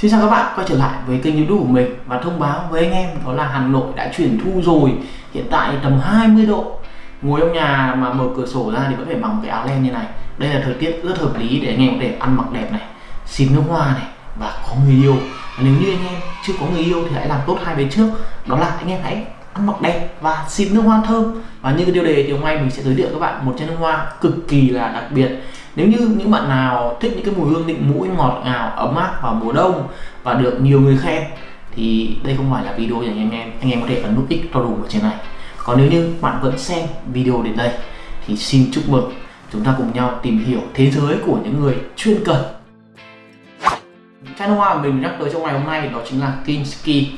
Xin chào các bạn, quay trở lại với kênh youtube của mình và thông báo với anh em đó là Hà Nội đã chuyển thu rồi. Hiện tại tầm 20 độ. Ngồi trong nhà mà mở cửa sổ ra thì vẫn phải mặc cái áo len như này. Đây là thời tiết rất hợp lý để anh em có thể ăn mặc đẹp này xịt nước hoa này và có người yêu. Và nếu như anh em chưa có người yêu thì hãy làm tốt hai bên trước. Đó là anh em hãy ăn mặc đẹp và xịt nước hoa thơm. Và như cái tiêu đề thì hôm nay mình sẽ giới thiệu các bạn một chai nước hoa cực kỳ là đặc biệt nếu như những bạn nào thích những cái mùi hương định mũi, ngọt ngào, ấm áp vào mùa đông và được nhiều người khen, thì đây không phải là video dành cho anh em. Anh em có thể ấn nút x to đủ ở trên này. Còn nếu như bạn vẫn xem video đến đây, thì xin chúc mừng. Chúng ta cùng nhau tìm hiểu thế giới của những người chuyên cần. Chai nước hoa mình nhắc tới trong ngày hôm nay đó chính là Kinski.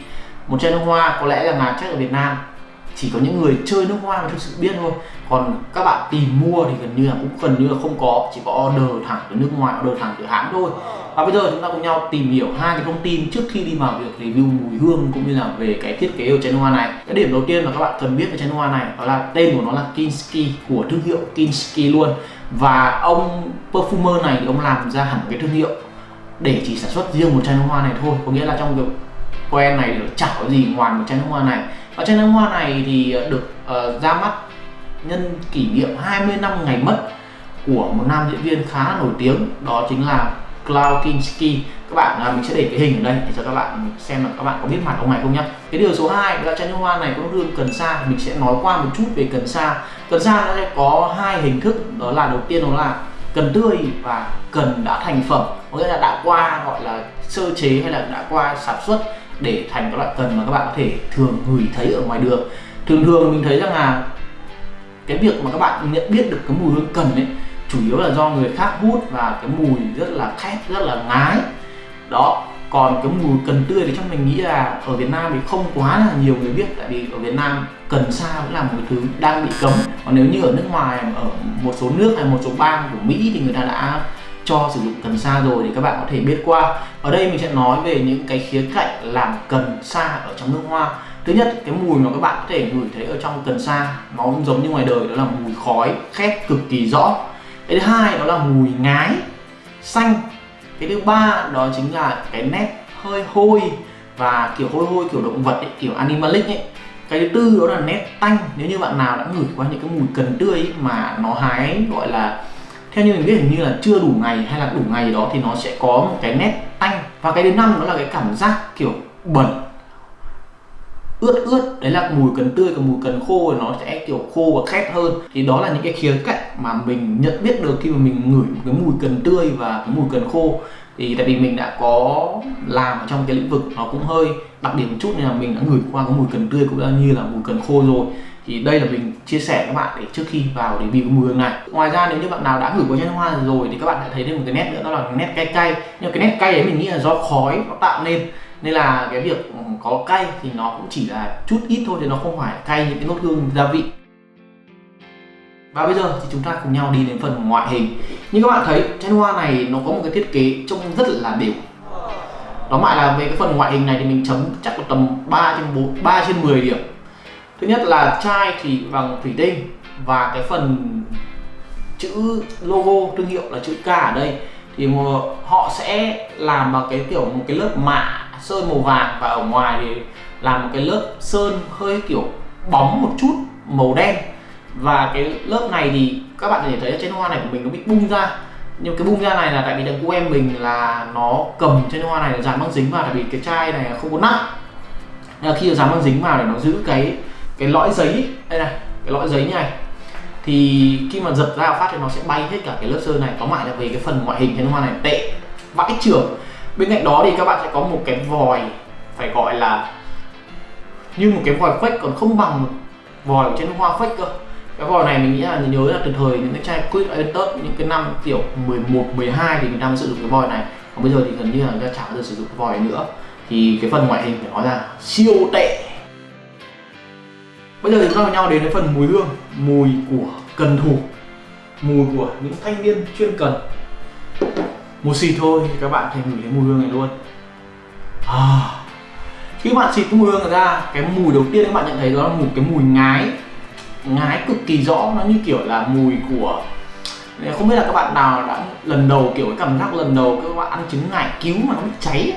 Một chai nước hoa có lẽ là ngàn chắc ở Việt Nam chỉ có những người chơi nước hoa mới thực sự biết thôi. Còn các bạn tìm mua thì gần như là cũng gần như là không có, chỉ có order thẳng từ nước ngoài, order thẳng từ hãng thôi. Và bây giờ chúng ta cùng nhau tìm hiểu hai cái thông tin trước khi đi vào việc review mùi hương cũng như là về cái thiết kế của chai nước hoa này. Cái điểm đầu tiên mà các bạn cần biết về chai nước hoa này đó là tên của nó là Kinski, của thương hiệu Kinski luôn. Và ông perfumer này thì ông làm ra hẳn cái thương hiệu để chỉ sản xuất riêng một chai nước hoa này thôi. Có nghĩa là trong việc quen này chả có gì ngoài một chai nước hoa này và chai nước hoa này thì ờ, được uh, ra mắt nhân kỷ niệm 20 năm ngày mất của một nam diễn viên khá nổi tiếng đó chính là Klaus Kinski. Các bạn uh, mình sẽ để cái hình ở đây để cho các bạn xem là các bạn có biết mặt ông này không nhá. Cái điều số 2 là chai nước hoa này có hương cần sa. Mình sẽ nói qua một chút về cần sa. Cần sa nó sẽ có hai hình thức đó là đầu tiên đó là cần tươi và cần đã thành phẩm. Có nghĩa là đã qua gọi là sơ chế hay là đã qua sản xuất để thành các loại cần mà các bạn có thể thường ngửi thấy ở ngoài đường. Thường thường mình thấy rằng là cái việc mà các bạn nhận biết được cái mùi hương cần ấy, chủ yếu là do người khác hút và cái mùi rất là khét, rất là ngái. Đó, còn cái mùi cần tươi thì trong mình nghĩ là ở Việt Nam thì không quá là nhiều người biết, tại vì ở Việt Nam cần sa cũng là một cái thứ đang bị cấm. Còn nếu như ở nước ngoài, ở một số nước hay một số bang của Mỹ thì người ta đã cho sử dụng cần sa rồi thì các bạn có thể biết qua. Ở đây mình sẽ nói về những cái khía cạnh làm cần sa ở trong nước hoa. Thứ nhất cái mùi mà các bạn có thể ngửi thấy ở trong cần sa nó cũng giống như ngoài đời đó là mùi khói khét cực kỳ rõ. Cái thứ hai đó là mùi ngái xanh. Cái thứ ba đó chính là cái nét hơi hôi và kiểu hôi hôi kiểu động vật ấy, kiểu animalic ấy. Cái thứ tư đó là nét tanh. Nếu như bạn nào đã ngửi qua những cái mùi cần tươi ấy, mà nó hái gọi là theo như mình biết hình như là chưa đủ ngày hay là đủ ngày đó thì nó sẽ có một cái nét tanh. Và cái thứ năm đó là cái cảm giác kiểu bẩn. Ướt ướt. Đấy là mùi cần tươi, còn mùi cần khô thì nó sẽ kiểu khô và khét hơn. Thì đó là những cái khía cạnh mà mình nhận biết được khi mà mình ngửi cái mùi cần tươi và cái mùi cần khô. Thì tại vì mình đã có làm ở trong cái lĩnh vực nó cũng hơi đặc điểm một chút nên là mình đã ngửi qua cái mùi cần tươi cũng như là mùi cần khô rồi thì đây là mình chia sẻ các bạn để trước khi vào để review mùi hương này. Ngoài ra nếu như bạn nào đã gửi qua chân hoa rồi thì các bạn sẽ thấy thêm một cái nét nữa, đó là nét cay cay. Nhưng cái nét cay ấy mình nghĩ là do khói nó tạo nên. Nên là cái việc có cay thì nó cũng chỉ là chút ít thôi thì nó không phải cay những cái nốt hương gia vị. Và bây giờ thì chúng ta cùng nhau đi đến phần ngoại hình. Như các bạn thấy chai hoa này nó có một cái thiết kế trông rất là đều. Đó lại là về cái phần ngoại hình này thì mình chấm chắc là tầm 3 trên 4 3 trên 10 điểm thứ nhất là chai, thì bằng thủy tinh và cái phần chữ logo, thương hiệu là chữ K ở đây. Thì họ sẽ làm bằng cái kiểu một cái lớp mạ sơn màu vàng và ở ngoài thì làm một cái lớp sơn hơi kiểu bóng một chút, màu đen. Và cái lớp này thì các bạn có thể thấy trên hoa này của mình nó bị bung ra. Nhưng cái bung ra này là tại vì thằng cô em mình là nó cầm trên hoa này là dán băng dính vào, tại vì cái chai này không có nắp. Nên là khi dán băng dính vào để nó giữ cái cái lõi giấy đây này cái lõi giấy như này. Thì khi mà giật ra phát thì nó sẽ bay hết cả cái lớp sơn này. Có lại là về cái phần ngoại hình trên hoa này tệ vãi trưởng. Bên cạnh đó thì các bạn sẽ có một cái vòi phải gọi là như một cái vòi fake còn không bằng vòi trên hoa fake cơ. Cái vòi này mình nghĩ là nhớ là từ thời những cái chai quick Aventus những cái năm kiểu 11, 12 thì mình đang sử dụng cái vòi này. Còn bây giờ thì gần như là người ta chả bao giờ sử dụng cái vòi nữa. Thì cái phần ngoại hình phải nói là siêu tệ bây giờ chúng ta cùng nhau đến với phần mùi hương mùi của cần thủ mùi của những thanh niên chuyên cần. Một xịt thôi thì các bạn thấy ngửi thấy mùi hương này luôn. À, khi các bạn xịt cái mùi hương ra cái mùi đầu tiên các bạn nhận thấy đó là một cái mùi ngái ngái cực kỳ rõ. Nó như kiểu là mùi của không biết là các bạn nào đã lần đầu kiểu cái cảm giác lần đầu các bạn ăn trứng ngải cứu mà nó bị cháy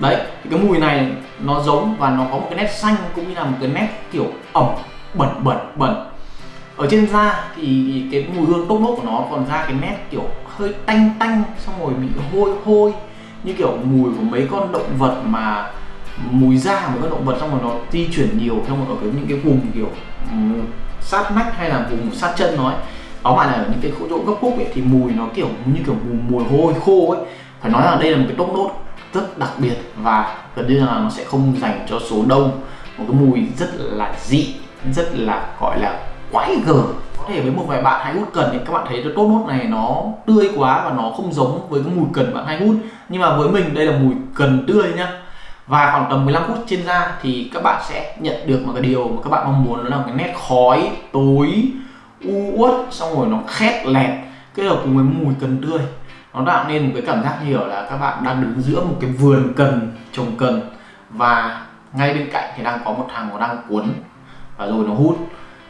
đấy thì cái mùi này nó giống và nó có một cái nét xanh cũng như là một cái nét kiểu ẩm bẩn bẩn bẩn. Ở trên da thì cái mùi hương tốt nốt của nó còn ra cái nét kiểu hơi tanh tanh xong rồi bị hôi hôi như kiểu mùi của mấy con động vật mà mùi da của các động vật xong rồi nó di chuyển nhiều trong một ở cái những cái vùng kiểu sát nách hay là vùng sát chân nó ấy. Đó mà là ở những cái chỗ gấp khúc ấy thì mùi nó kiểu như kiểu mùi, mùi hôi khô ấy. Phải nói là đây là một cái tốt nốt rất đặc biệt và gần như là nó sẽ không dành cho số đông. Một cái mùi rất là dị, rất là, gọi là, quái gở. Có thể với một vài bạn hay hút cần thì các bạn thấy cái tốt nốt này nó tươi quá và nó không giống với cái mùi cần bạn hay hút. Nhưng mà với mình, đây là mùi cần tươi nhá. Và khoảng tầm 15 phút trên da thì các bạn sẽ nhận được một cái điều mà các bạn mong muốn, đó là cái nét khói tối, u uất, xong rồi nó khét lẹt. Kết hợp cùng với mùi cần tươi nó tạo nên một cái cảm giác hiểu là các bạn đang đứng giữa một cái vườn cần, trồng cần và ngay bên cạnh thì đang có một thằng nó đang cuốn và rồi nó hút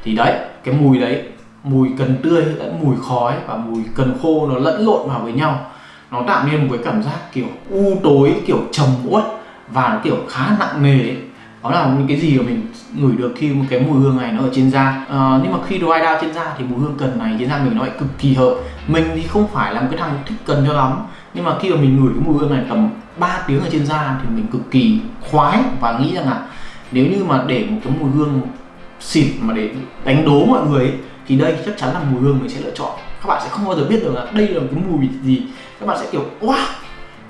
thì đấy, cái mùi đấy, mùi cần tươi lẫn mùi khói và mùi cần khô nó lẫn lộn vào với nhau nó tạo nên một cái cảm giác kiểu u tối, kiểu trầm uất và nó kiểu khá nặng nề ấy đó là những cái gì mà mình ngửi được khi một cái mùi hương này nó ở trên da. À, nhưng mà khi dry down trên da thì mùi hương cần này trên da mình nó lại cực kỳ hợp. Mình thì không phải là một cái thằng thích cần cho lắm nhưng mà khi mà mình ngửi cái mùi hương này tầm 3 tiếng ở trên da thì mình cực kỳ khoái và nghĩ rằng là nếu như mà để một cái mùi hương xịt mà để đánh đố mọi người ấy, thì đây chắc chắn là mùi hương mình sẽ lựa chọn. Các bạn sẽ không bao giờ biết được là đây là cái mùi gì. Các bạn sẽ kiểu wow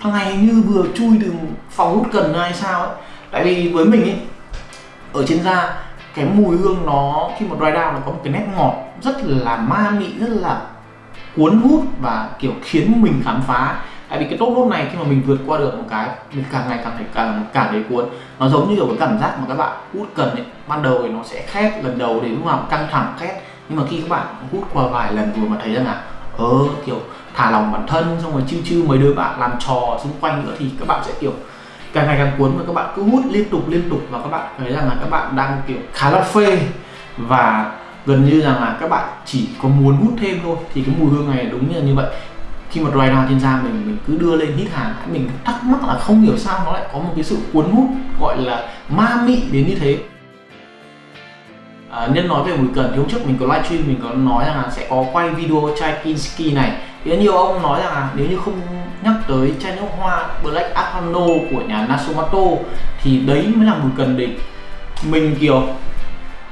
thằng này như vừa chui từ phòng hút cần hay sao ấy tại vì với mình ấy ở trên da, cái mùi hương nó, khi mà dry down nó có một cái nét ngọt rất là ma mị, rất là cuốn hút và, kiểu, khiến mình khám phá. Tại vì cái tốt nốt này khi mà mình vượt qua được một cái, mình càng ngày càng thấy càng càng thấy cuốn. Nó giống như kiểu cái cảm giác mà các bạn hút cần ấy, ban đầu thì nó sẽ khét, lần đầu thì lúc nào căng thẳng, khét. Nhưng mà khi các bạn hút qua vài lần rồi mà thấy rằng là ờ kiểu, thả lòng bản thân, xong rồi chiêu chiêu mấy đứa bạn làm trò xung quanh nữa thì các bạn sẽ, kiểu càng ngày càng cuốn và các bạn cứ hút liên tục liên tục và các bạn thấy rằng là các bạn đang kiểu khá là phê. Và gần như rằng là các bạn chỉ có muốn hút thêm thôi thì cái mùi hương này đúng như là như vậy. Khi mà dry down trên da mình mình cứ đưa lên hít hàng mình thắc mắc là không hiểu sao nó lại có một cái sự cuốn hút gọi là ma mị đến như thế. À, nhân nói về mùi cần thì hôm trước mình có livestream mình có nói rằng là sẽ có quay video chai Kinski này. Thì nhiều ông nói rằng là nếu như không tới chai nước hoa, Black Arcano của nhà Nasumato, thì đấy mới là mùi cần đỉnh mình, kiểu,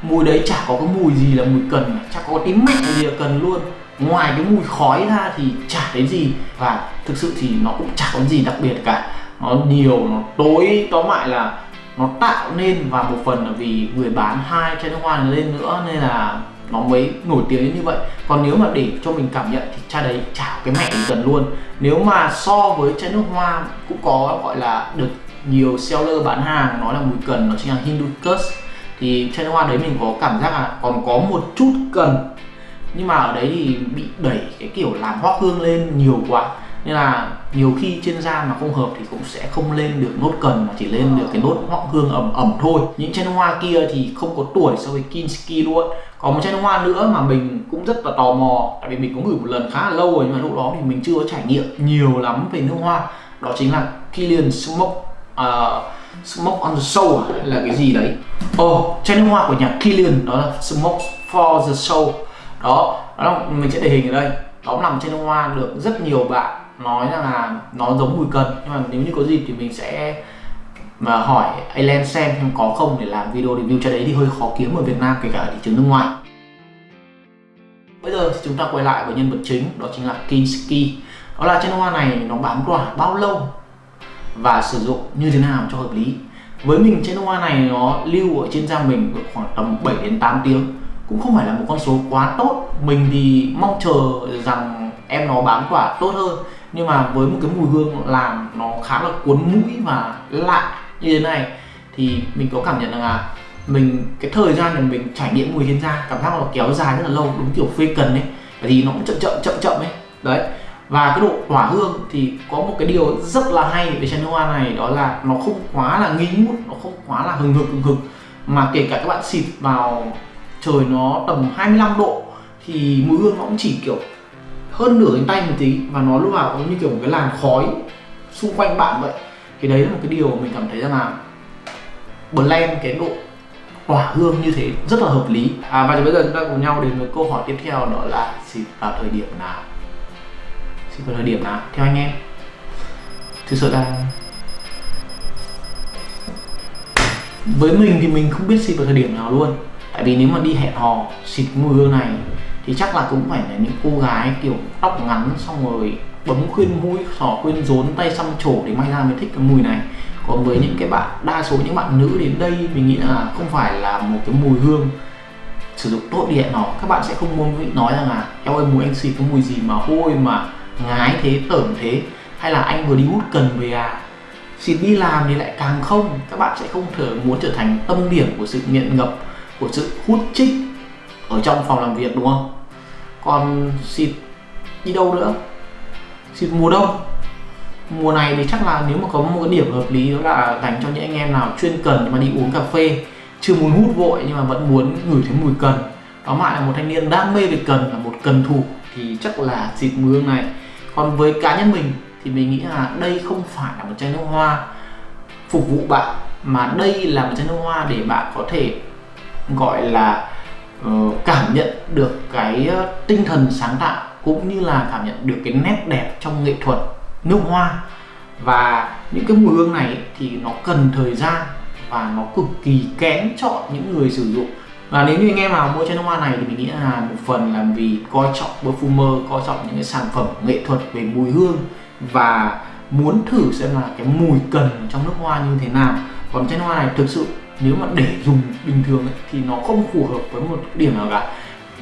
mùi đấy chả có cái mùi gì là mùi cần chả có tím mẹ gì là cần luôn. Ngoài cái mùi khói ra thì chả thấy gì, và thực sự thì nó cũng chả có gì đặc biệt cả. Nó nhiều, nó tối, tóm lại là nó tạo nên và một phần là vì người bán hai chai nước hoa lên nữa, nên là nó mới nổi tiếng như vậy. Còn nếu mà để cho mình cảm nhận thì chai đấy chả cái mẹ gần luôn. Nếu mà so với chai nước hoa cũng có gọi là được nhiều seller bán hàng nói là mùi cần, nó chính là Hibiscus thì chai nước hoa đấy mình có cảm giác là còn có một chút cần. Nhưng mà ở đấy thì bị đẩy cái kiểu làm hoa hương lên nhiều quá. Nên là nhiều khi trên da mà không hợp thì cũng sẽ không lên được nốt cần, mà chỉ lên được cái nốt hoa hương ẩm ẩm thôi. Những chai nước hoa kia thì không có tuổi so với Kinski luôn có một chai nước hoa nữa mà mình cũng rất là tò mò tại vì mình cũng gửi một lần khá là lâu rồi nhưng mà lúc đó thì mình chưa có trải nghiệm nhiều lắm về nước hoa. Đó chính là Kilian Smoke uh, Smoke on the Soul à, là cái gì đấy. Ồ, oh, chai nước hoa của nhà Kilian đó là Smoke for the Soul. Đó, đó là mình sẽ để hình ở đây. Đó là một chai nước hoa được rất nhiều bạn nói rằng là nó giống mùi cần. Nhưng mà nếu như có dịp thì mình sẽ mà hỏi Alan xem em có không để làm video review cho đấy thì hơi khó kiếm ở Việt Nam, kể cả ở thị trường nước ngoài. Bây giờ thì chúng ta quay lại với nhân vật chính, đó chính là Kinski. Đó là chai nước hoa này, nó bám tỏa bao lâu và sử dụng như thế nào cho hợp lý? Với mình chai nước hoa này nó lưu ở trên da mình khoảng tầm 7 đến 8 tiếng. Cũng không phải là một con số quá tốt. Mình thì mong chờ rằng em nó bám tỏa tốt hơn. Nhưng mà với một cái mùi hương làm nó khá là cuốn mũi và lạ như thế này, thì mình có cảm nhận rằng là mình, cái thời gian mà mình trải nghiệm mùi trên da cảm giác nó kéo dài rất là lâu, đúng kiểu phê cần ấy bởi vì nó cũng chậm chậm chậm chậm ấy. Đấy. Và cái độ tỏa hương thì có một cái điều rất là hay về chai nước hoa này, đó là nó không quá là nghi ngút nó không quá là hừng hực hừng hực. Mà kể cả các bạn xịt vào trời nó tầm 25 độ, thì mùi hương nó cũng chỉ kiểu hơn nửa cánh tay một tí, và nó lúc nào cũng như kiểu một cái làn khói xung quanh bạn vậy thì đấy là một cái điều mình cảm thấy rằng là blend cái độ tỏa hương như thế rất là hợp lý. À, và bây giờ chúng ta cùng nhau đến với câu hỏi tiếp theo đó là xịt vào thời điểm nào? Xịt vào thời điểm nào? Theo anh em. Thực sự là với mình thì mình không biết xịt vào thời điểm nào luôn. Tại vì nếu mà đi hẹn hò xịt mùi hương này thì chắc là cũng phải là những cô gái kiểu tóc ngắn xong rồi bấm khuyên mũi sỏ khuyên rốn, tay xăm trổ để may ra mới thích cái mùi này. Còn với những cái bạn, đa số những bạn nữ đến đây, mình nghĩ là không phải là một cái mùi hương sử dụng tốt điện nó các bạn sẽ không muốn nói rằng là eo ơi mùi anh xịt cái mùi gì mà hôi mà ngái thế, tởm thế. Hay là, anh vừa đi hút cần về à? Xịt đi làm thì lại càng không. Các bạn sẽ không thể muốn trở thành tâm điểm của sự nghiện ngập, của sự hút chích ở trong phòng làm việc, đúng không? Còn xịt đi đâu nữa? Xịt mùa đông. Mùa này thì chắc là nếu mà có một cái điểm hợp lý đó là dành cho những anh em nào chuyên cần mà đi uống cà phê, chưa muốn hút vội nhưng mà vẫn muốn ngửi thấy mùi cần. Đó lại là một thanh niên đam mê về cần là một cần thủ thì chắc là xịt mùi hương này. Còn với cá nhân mình thì mình nghĩ là đây không phải là một chai nước hoa phục vụ bạn, mà đây là một chai nước hoa để bạn có thể gọi là Ờ, cảm nhận được cái ờ, tinh thần sáng tạo cũng như là cảm nhận được cái nét đẹp trong nghệ thuật nước hoa. Và những cái mùi hương này thì nó cần thời gian và nó cực kỳ kén chọn những người sử dụng. Và nếu như anh em nào mua chai nước hoa này thì mình nghĩ là một phần là vì coi trọng perfumer, coi trọng những cái sản phẩm nghệ thuật về mùi hương và muốn thử xem là cái mùi cần trong nước hoa như thế nào. Còn chai nước hoa này thực sự nếu mà để dùng bình thường ấy, thì nó không phù hợp với một điểm nào cả.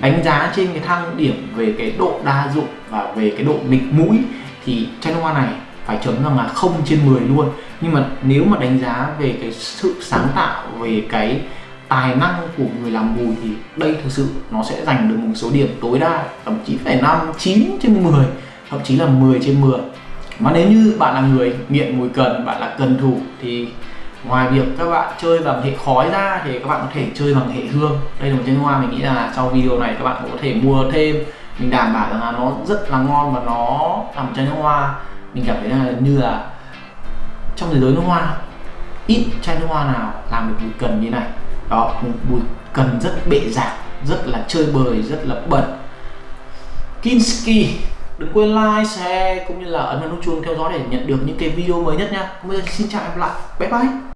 Đánh giá trên cái thang điểm về cái độ đa dụng và về cái độ nghịch mũi thì channel hoa này phải chấm rằng là không trên 10 luôn. Nhưng mà nếu mà đánh giá về cái sự sáng tạo về cái tài năng của người làm mùi thì đây thực sự nó sẽ giành được một số điểm tối đa thậm chí phải 5, 9 trên 10 thậm chí là 10 trên 10 mà nếu như bạn là người nghiện mùi cần bạn là cần thủ thì ngoài việc các bạn chơi bằng hệ khói ra thì các bạn có thể chơi bằng hệ hương đây là một chai hoa mình nghĩ là sau video này các bạn cũng có thể mua thêm mình đảm bảo rằng là nó rất là ngon và nó là một chai nước hoa mình cảm thấy là như là trong thế giới nước hoa ít chai nước hoa nào làm được bụi cần như này đó một bụi cần rất bệ rạc rất là chơi bời rất là bẩn Kinski đừng quên like, share cũng như là ấn vào nút chuông theo dõi để nhận được những cái video mới nhất nha. Bây giờ xin chào em lại. Bye bye.